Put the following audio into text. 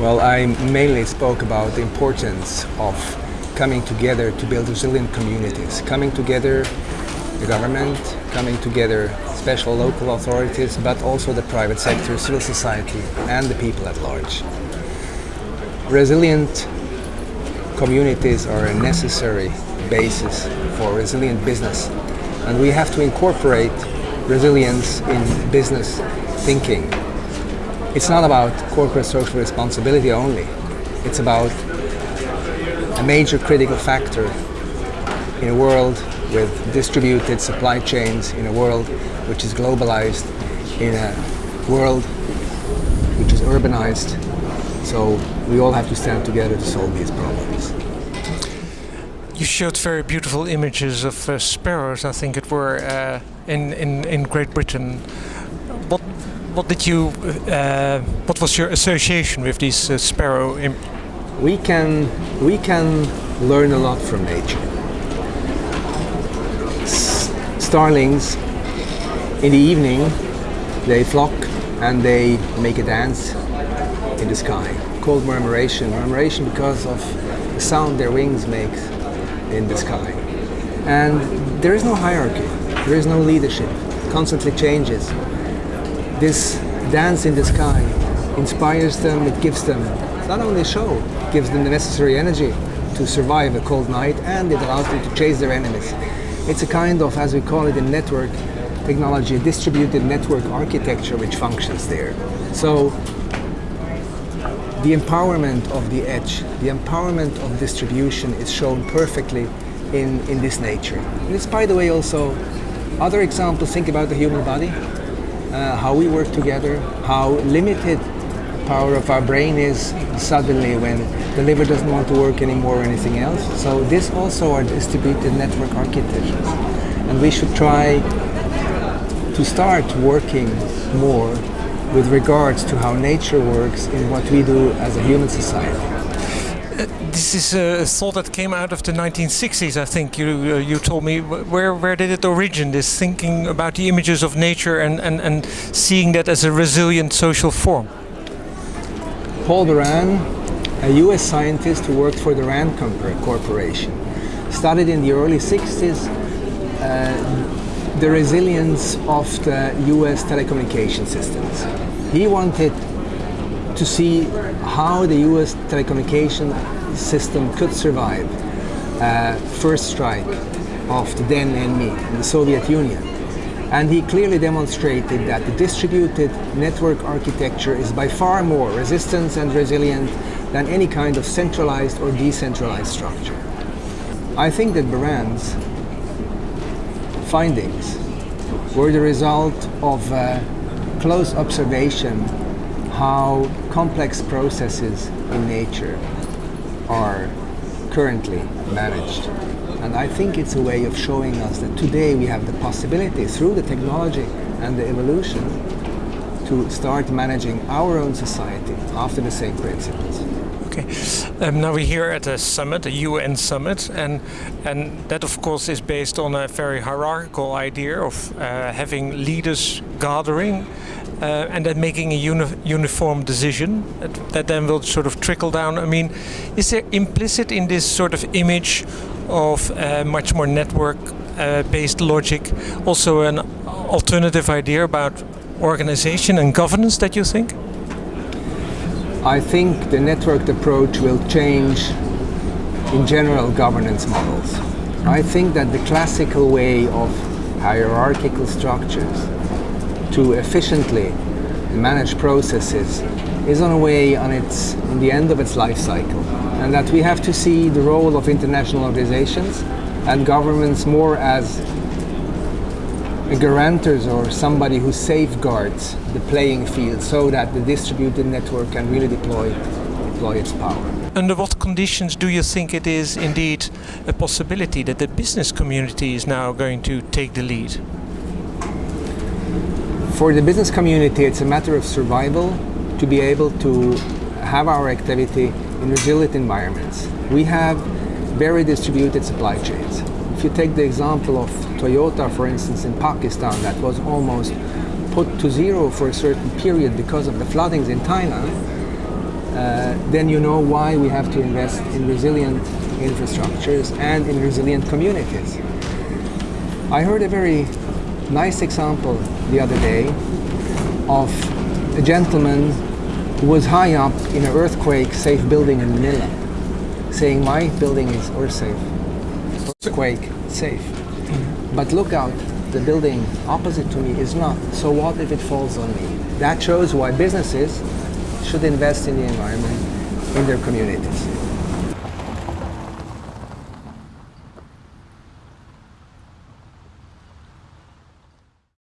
Well, I mainly spoke about the importance of coming together to build resilient communities, coming together the government, coming together special local authorities, but also the private sector, civil society and the people at large. Resilient communities are a necessary basis for resilient business and we have to incorporate resilience in business thinking. It's not about corporate social responsibility only. It's about a major critical factor in a world with distributed supply chains, in a world which is globalized, in a world which is urbanized. So we all have to stand together to solve these problems. You showed very beautiful images of uh, sparrows, I think it were, uh, in, in, in Great Britain. What, did you, uh, what was your association with these uh, sparrow we can, we can learn a lot from nature. S starlings, in the evening, they flock and they make a dance in the sky called murmuration. Murmuration because of the sound their wings make in the sky. And there is no hierarchy, there is no leadership, constantly changes. This dance in the sky inspires them, it gives them not only a show, it gives them the necessary energy to survive a cold night and it allows them to chase their enemies. It's a kind of, as we call it in network technology, distributed network architecture which functions there. So the empowerment of the edge, the empowerment of distribution is shown perfectly in, in this nature. And it's, by the way, also other examples, think about the human body, uh, how we work together, how limited power of our brain is suddenly when the liver doesn't want to work anymore or anything else. So this also are distributed network architectures. And we should try to start working more with regards to how nature works in what we do as a human society. This is a thought that came out of the 1960s, I think. You uh, you told me where where did it origin? This thinking about the images of nature and and and seeing that as a resilient social form. Paul Baran, a U.S. scientist who worked for the Rand Corporation, studied in the early 60s uh, the resilience of the US telecommunication systems. He wanted to see how the US telecommunication system could survive uh, first strike of the then enemy, the Soviet Union. And he clearly demonstrated that the distributed network architecture is by far more resistant and resilient than any kind of centralized or decentralized structure. I think that Baran's findings were the result of uh, close observation how complex processes in nature are currently managed. And I think it's a way of showing us that today we have the possibility through the technology and the evolution to start managing our own society after the same principles. Okay. Um, now we're here at a summit, a UN summit, and and that of course is based on a very hierarchical idea of uh, having leaders gathering uh, and then making a uni uniform decision that, that, then will sort of trickle down. I mean, is there implicit in this sort of image of uh, much more network-based uh, logic also an alternative idea about organization and governance that you think? I think the networked approach will change in general governance models. I think that the classical way of hierarchical structures to efficiently manage processes is on a way on its in the end of its life cycle and that we have to see the role of international organizations and governments more as guarantors or somebody who safeguards the playing field so that the distributed network can really deploy, deploy its power. Under what conditions do you think it is indeed a possibility that the business community is now going to take the lead? For the business community, it's a matter of survival to be able to have our activity in resilient environments. We have very distributed supply chains. If you take the example of Toyota, for instance, in Pakistan, that was almost put to zero for a certain period because of the floodings in Thailand, uh, then you know why we have to invest in resilient infrastructures and in resilient communities. I heard a very nice example the other day of a gentleman who was high up in an earthquake safe building in Manila saying my building is earth safe, earthquake safe. But look out, the building opposite to me is not. So what if it falls on me? That shows why businesses should invest in the environment in their communities.